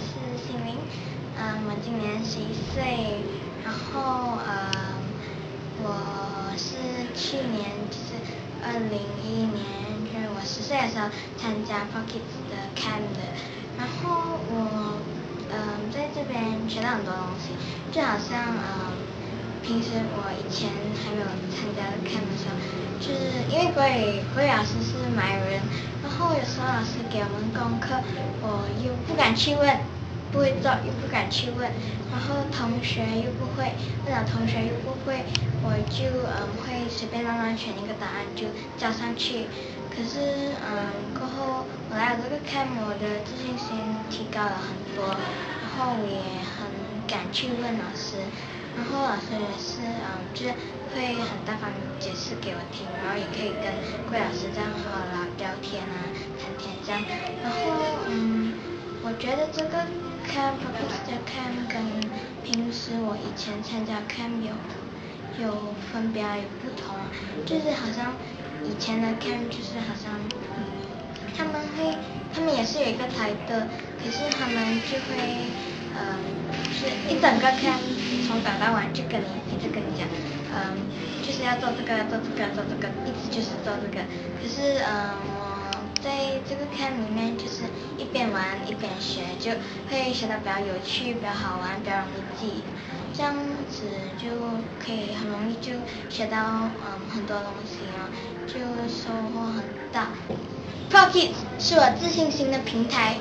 是新明，嗯，我今年十一岁，然后呃，我是去年就是二零一一年，就是我十岁的时候参加 Pocket 的 Camp 的，然后我嗯在这边学到很多东西，就好像嗯平时我以前还没有参加 Camp 的时候，就是因为国语国语老师是马来人。然后有时候老师给我们功课，我又不敢去问，不会做又不敢去问，然后同学又不会，问了同学又不会，我就嗯会随便乱乱选一个答案就交上去。可是嗯过后我来了这个 camp，我的自信心提高了很多，然后也很敢去问老师。也是嗯，就是会很大方解释给我听，然后也可以跟桂老师这样好好聊天啊，谈天这样。然后嗯，我觉得这个 camp 这个 camp 跟平时我以前参加 camp 有有分别有不同，就是好像以前的 camp 就是好像嗯他们会他们也是有一个台的，可是他们就会。嗯，是一整个坑从早到晚就跟你一直跟你讲，嗯，就是要做这个做这个做这个，一直就是做这个。可是嗯，我在这个坑里面就是一边玩一边学，就会学得比较有趣、比较好玩、比较容易记，这样子就可以很容易就学到嗯很多东西啊，就收获很大。Pocket 是我自信心的平台。